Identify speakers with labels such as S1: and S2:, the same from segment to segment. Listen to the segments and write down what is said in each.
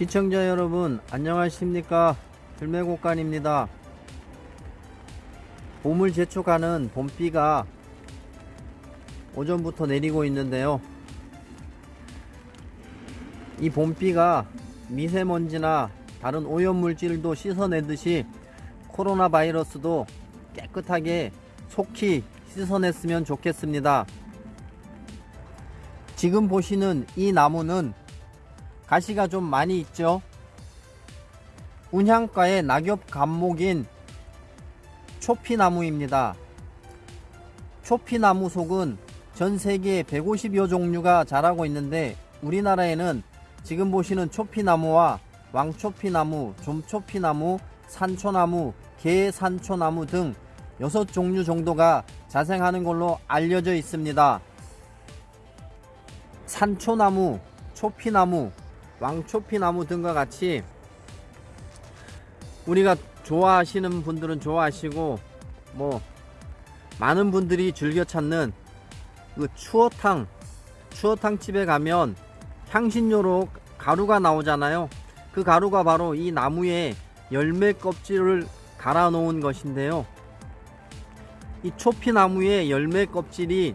S1: 시청자 여러분 안녕하십니까? 들매곡간입니다. 봄을 재촉하는 봄비가 오전부터 내리고 있는데요. 이 봄비가 미세먼지나 다른 오염물질도 씻어내듯이 코로나 바이러스도 깨끗하게 속히 씻어냈으면 좋겠습니다. 지금 보시는 이 나무는 가시가 좀 많이 있죠 운향가의 낙엽 감목인 초피나무입니다 초피나무 속은 전 세계에 150여 종류가 자라고 있는데 우리나라에는 지금 보시는 초피나무와 왕초피나무, 좀초피나무, 산초나무, 개산초나무 등 6종류 정도가 자생하는 걸로 알려져 있습니다. 산초나무, 초피나무, 왕초피나무 등과 같이 우리가 좋아하시는 분들은 좋아하시고 뭐 많은 분들이 즐겨 찾는 그 추어탕 추어탕 집에 가면 향신료로 가루가 나오잖아요. 그 가루가 바로 이 나무의 열매 껍질을 갈아 놓은 것인데요. 이 초피나무의 열매 껍질이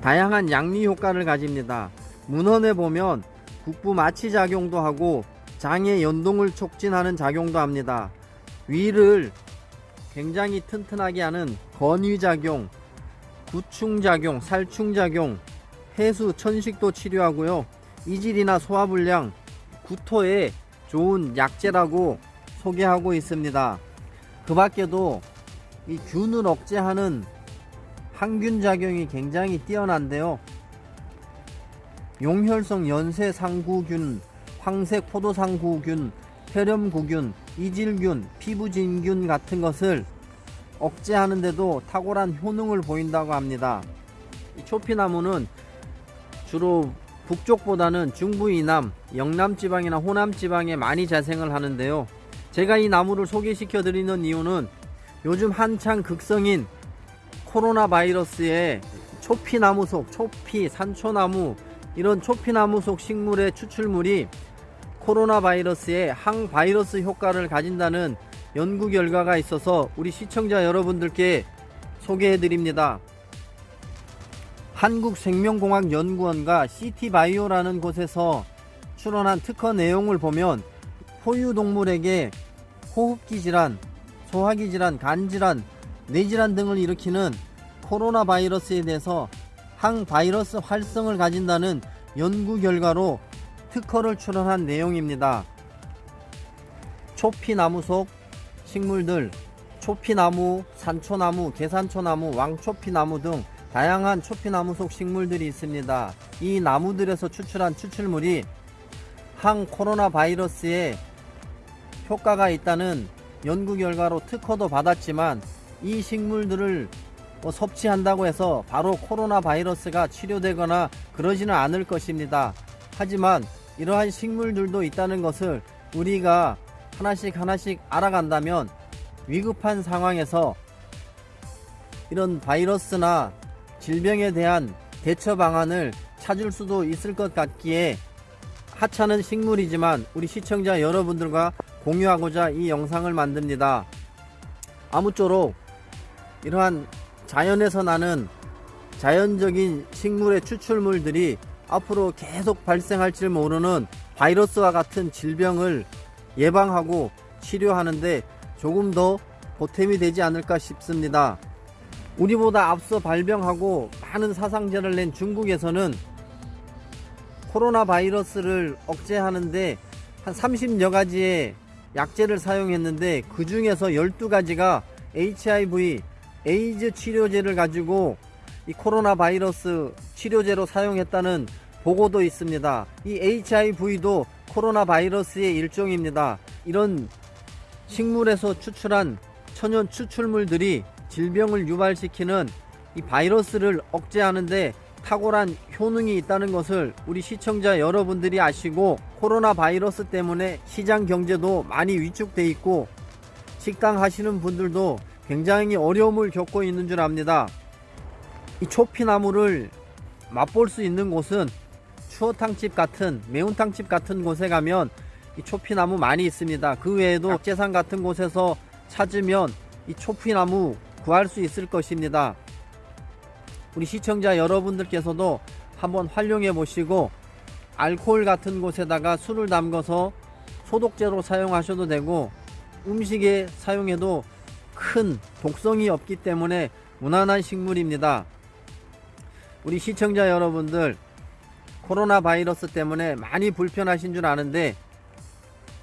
S1: 다양한 양리 효과를 가집니다. 문헌에 보면 국부 마취 작용도 하고 장의 연동을 촉진하는 작용도 합니다. 위를 굉장히 튼튼하게 하는 건위작용, 구충작용, 살충작용, 해수, 천식도 치료하고요. 이질이나 소화불량, 구토에 좋은 약재라고 소개하고 있습니다. 그 밖에도 이 균을 억제하는 항균 작용이 굉장히 뛰어난데요. 용혈성 연쇄상구균, 황색포도상구균, 폐렴구균, 이질균, 피부진균 같은 것을 억제하는데도 탁월한 효능을 보인다고 합니다. 초피나무는 주로 북쪽보다는 중부 이남, 영남지방이나 호남지방에 많이 자생을 하는데요. 제가 이 나무를 소개시켜 드리는 이유는 요즘 한창 극성인 코로나 바이러스의 초피나무 속, 초피, 산초나무, 이런 초피나무 속 식물의 추출물이 코로나 바이러스의 항바이러스 효과를 가진다는 연구 결과가 있어서 우리 시청자 여러분들께 소개해 드립니다. 한국생명공학연구원과 CT바이오라는 곳에서 출원한 특허 내용을 보면 포유동물에게 호흡기 질환, 소화기 질환, 간 질환, 뇌질환 등을 일으키는 코로나 바이러스에 대해서 항바이러스 활성을 가진다는 연구 결과로 특허를 출원한 내용입니다. 초피나무 속 식물들 초피나무, 산초나무, 계산초나무, 왕초피나무 등 다양한 초피나무 속 식물들이 있습니다. 이 나무들에서 추출한 추출물이 항 코로나 바이러스에 효과가 있다는 연구 결과로 특허도 받았지만 이 식물들을 뭐 섭취한다고 해서 바로 코로나 바이러스가 치료되거나 그러지는 않을 것입니다. 하지만 이러한 식물들도 있다는 것을 우리가 하나씩 하나씩 알아간다면 위급한 상황에서 이런 바이러스나 질병에 대한 대처 방안을 찾을 수도 있을 것 같기에 하찮은 식물이지만 우리 시청자 여러분들과 공유하고자 이 영상을 만듭니다. 아무쪼록 이러한 자연에서 나는 자연적인 식물의 추출물들이 앞으로 계속 발생할지 모르는 바이러스와 같은 질병을 예방하고 치료하는데 조금 더 보탬이 되지 않을까 싶습니다. 우리보다 앞서 발병하고 많은 사상자를 낸 중국에서는 코로나 바이러스를 억제하는데 한 30여 가지의 약제를 사용했는데 그 중에서 12가지가 HIV, 에이즈 치료제를 가지고 이 코로나 바이러스 치료제로 사용했다는 보고도 있습니다. 이 HIV도 코로나 바이러스의 일종입니다. 이런 식물에서 추출한 천연 추출물들이 질병을 유발시키는 이 바이러스를 억제하는데 탁월한 효능이 있다는 것을 우리 시청자 여러분들이 아시고 코로나 바이러스 때문에 시장 경제도 많이 위축돼 있고 식당 하시는 분들도 굉장히 어려움을 겪고 있는 줄 압니다. 이 초피나무를 맛볼 수 있는 곳은 추어탕집 같은 매운탕집 같은 곳에 가면 이 초피나무 많이 있습니다. 그 외에도 약재산 같은 곳에서 찾으면 이 초피나무 구할 수 있을 것입니다. 우리 시청자 여러분들께서도 한번 활용해 보시고 알코올 같은 곳에다가 술을 담궈서 소독제로 사용하셔도 되고 음식에 사용해도 큰 독성이 없기 때문에 무난한 식물입니다. 우리 시청자 여러분들 코로나 바이러스 때문에 많이 불편하신 줄 아는데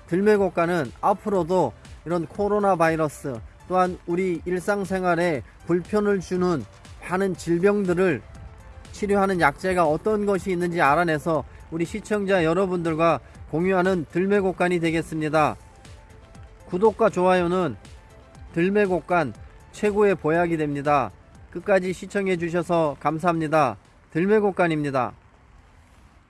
S1: 들매곡간은 앞으로도 이런 코로나 바이러스 또한 우리 일상생활에 불편을 주는 많은 질병들을 치료하는 약재가 어떤 것이 있는지 알아내서 우리 시청자 여러분들과 공유하는 들매곡간이 되겠습니다. 구독과 좋아요는 들매곡간 최고의 보약이 됩니다. 끝까지 시청해 주셔서 감사합니다. 들매곡간입니다.